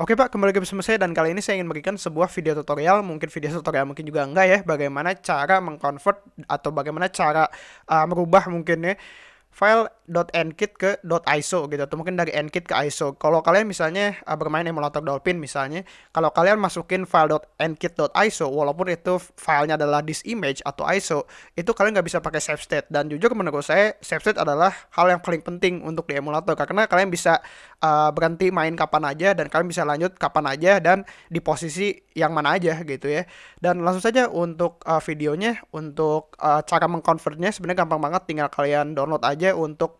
Oke Pak, kembali lagi bersama saya dan kali ini saya ingin memberikan sebuah video tutorial, mungkin video tutorial mungkin juga enggak ya, bagaimana cara mengconvert atau bagaimana cara uh, merubah mungkin ya file .nkit ke .iso gitu atau mungkin dari nkit ke iso. Kalau kalian misalnya uh, bermain emulator Dolphin misalnya, kalau kalian masukin file .nkit.iso walaupun itu filenya adalah this image atau iso, itu kalian nggak bisa pakai save state dan jujur menurut saya save state adalah hal yang paling penting untuk di emulator karena kalian bisa uh, berhenti main kapan aja dan kalian bisa lanjut kapan aja dan di posisi yang mana aja gitu ya. Dan langsung saja untuk uh, videonya untuk uh, cara mengconvertnya sebenarnya gampang banget tinggal kalian download aja untuk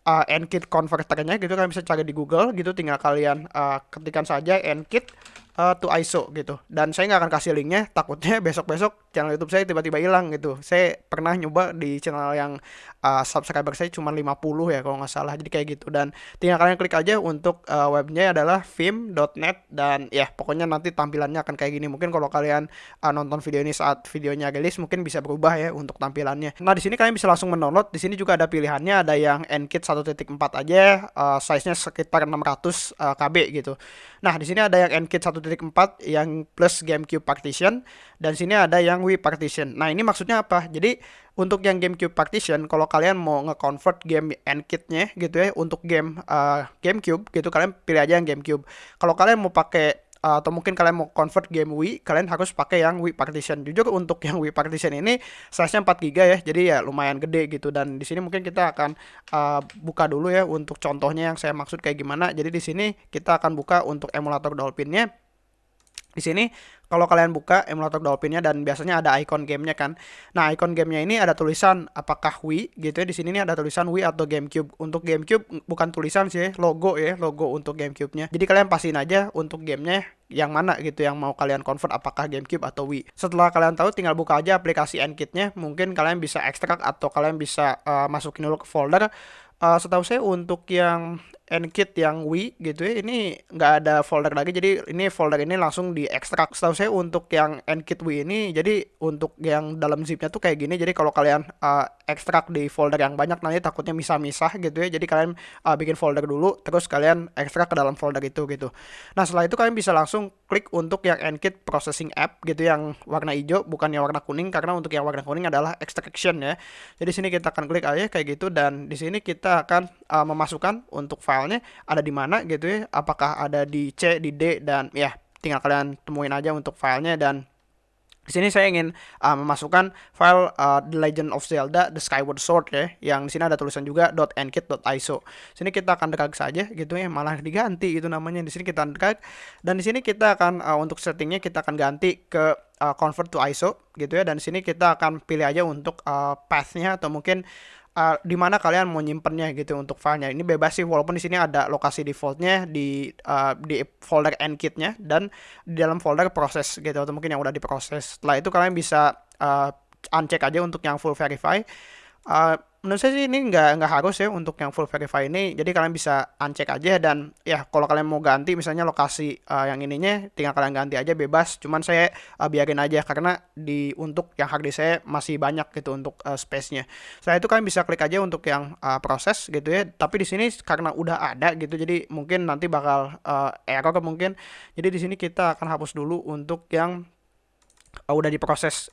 uh, nkit converternya gitu kalian bisa cari di Google gitu tinggal kalian uh, ketikkan saja nkit uh, to ISO gitu. Dan saya nggak akan kasih linknya, takutnya besok-besok channel YouTube saya tiba-tiba hilang gitu. Saya pernah nyoba di channel yang uh, subscriber saya cuma 50 ya kalau nggak salah, jadi kayak gitu. Dan tinggal kalian klik aja untuk uh, webnya adalah vim.net dan ya pokoknya nanti tampilannya akan kayak gini. Mungkin kalau kalian uh, nonton video ini saat videonya rilis mungkin bisa berubah ya untuk tampilannya. Nah di sini kalian bisa langsung mendownload. Di sini juga ada pilihannya, ada yang nkit 1.4 aja, uh, size-nya sekitar 600 uh, KB gitu. Nah di sini ada yang nkit 1 1.4 yang plus GameCube partition dan sini ada yang Wii partition. Nah, ini maksudnya apa? Jadi untuk yang GameCube partition kalau kalian mau nge-convert game N-Kit-nya gitu ya untuk game uh, GameCube gitu kalian pilih aja yang GameCube. Kalau kalian mau pakai atau mungkin kalian mau convert game Wii, kalian harus pakai yang Wii Partition. Jujur untuk yang Wii Partition ini size-nya 4 GB ya, jadi ya lumayan gede gitu. Dan di sini mungkin kita akan uh, buka dulu ya untuk contohnya yang saya maksud kayak gimana. Jadi di sini kita akan buka untuk emulator Dolphin-nya. Di sini kalau kalian buka emulator Dolphinnya dan biasanya ada icon gamenya kan. Nah icon gamenya ini ada tulisan apakah Wii gitu ya. Di sini nih ada tulisan Wii atau GameCube. Untuk GameCube bukan tulisan sih, logo ya, logo untuk GameCube-nya. Jadi kalian pastiin aja untuk gamenya yang mana gitu yang mau kalian convert apakah GameCube atau Wii. Setelah kalian tahu tinggal buka aja aplikasi Nkit-nya. Mungkin kalian bisa ekstrak atau kalian bisa uh, masukin dulu ke folder. Uh, setahu saya untuk yang Nkit yang Wii gitu ya ini nggak ada folder lagi jadi ini folder ini langsung diekstrak setahu saya untuk yang Nkit Wii ini jadi untuk yang dalam zipnya tuh kayak gini. Jadi kalau kalian uh, ekstrak di folder yang banyak nanti takutnya misah-misah gitu ya. Jadi kalian uh, bikin folder dulu terus kalian ekstrak ke dalam folder itu gitu. Nah setelah itu kalian bisa langsung klik untuk yang Nkit Processing App gitu yang warna hijau bukan yang warna kuning. Karena untuk yang warna kuning adalah extraction ya. Jadi sini kita akan klik aja kayak gitu dan di sini kita akan uh, memasukkan untuk file filenya ada di mana gitu ya. Apakah ada di C di D dan ya tinggal kalian temuin aja untuk filenya dan di sini saya ingin uh, memasukkan file uh, The Legend of Zelda The Skyward Sword ya, yang di sini ada tulisan juga .nkit.iso. Sini kita akan drag saja gitu ya, malah diganti itu namanya. Di sini kita drag dan di sini kita akan uh, untuk settingnya kita akan ganti ke uh, convert to ISO gitu ya dan di sini kita akan pilih aja untuk uh, pathnya atau mungkin uh, di mana kalian mau nyimpennya gitu untuk filenya. Ini bebas sih walaupun di sini ada lokasi defaultnya di uh, di folder nkit-nya dan di dalam folder proses gitu atau mungkin yang udah diproses. Setelah itu kalian bisa uh, uncheck aja untuk yang full verify. Uh, menurut saya sih ini nggak nggak harus ya untuk yang full verify ini. Jadi kalian bisa uncheck aja dan ya kalau kalian mau ganti misalnya lokasi uh, yang ininya tinggal kalian ganti aja bebas. Cuman saya uh, biarin aja karena di untuk yang hard saya masih banyak gitu untuk uh, space-nya. Setelah itu kalian bisa klik aja untuk yang uh, proses gitu ya. Tapi di sini karena udah ada gitu jadi mungkin nanti bakal uh, error mungkin. Jadi di sini kita akan hapus dulu untuk yang uh, udah diproses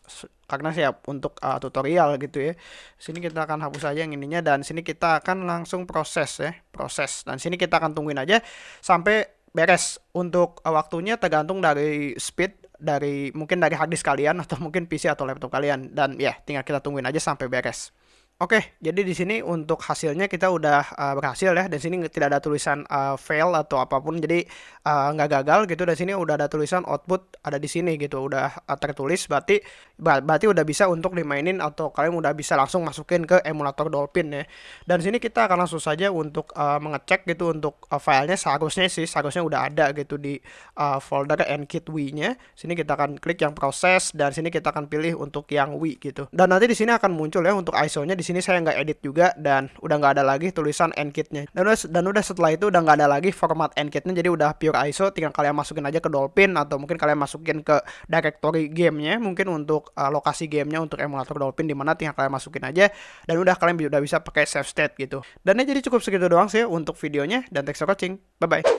karena siap untuk uh, tutorial gitu ya. Sini kita akan hapus aja yang ininya dan sini kita akan langsung proses ya, proses. Dan sini kita akan tungguin aja sampai beres. Untuk uh, waktunya tergantung dari speed dari mungkin dari harddisk kalian atau mungkin PC atau laptop kalian dan ya tinggal kita tungguin aja sampai beres. Oke, jadi di sini untuk hasilnya kita udah uh, berhasil ya. Dan sini tidak ada tulisan uh, fail atau apa pun, jadi uh, nggak gagal gitu. Dan sini udah ada tulisan output ada di sini gitu, udah uh, tertulis. Berarti berarti udah bisa untuk dimainin atau kalian udah bisa langsung masukin ke emulator Dolphin ya. Dan sini kita akan langsung saja untuk uh, mengecek gitu untuk uh, filenya seharusnya sih seharusnya udah ada gitu di uh, folder nkit Wii-nya. Sini kita akan klik yang proses dan sini kita akan pilih untuk yang Wii gitu. Dan nanti di sini akan muncul ya untuk ISO-nya di sini saya nggak edit juga dan udah nggak ada lagi tulisan nkit-nya. Dan udah dan udah setelah itu udah nggak ada lagi format nkit-nya jadi udah pure ISO tinggal kalian masukin aja ke Dolphin atau mungkin kalian masukin ke directory gamenya mungkin untuk uh, lokasi gamenya untuk emulator Dolphin di mana tinggal kalian masukin aja dan udah kalian udah bisa pakai save state gitu. Dan ini jadi cukup segitu doang sih untuk videonya dan thanks for. Bye bye.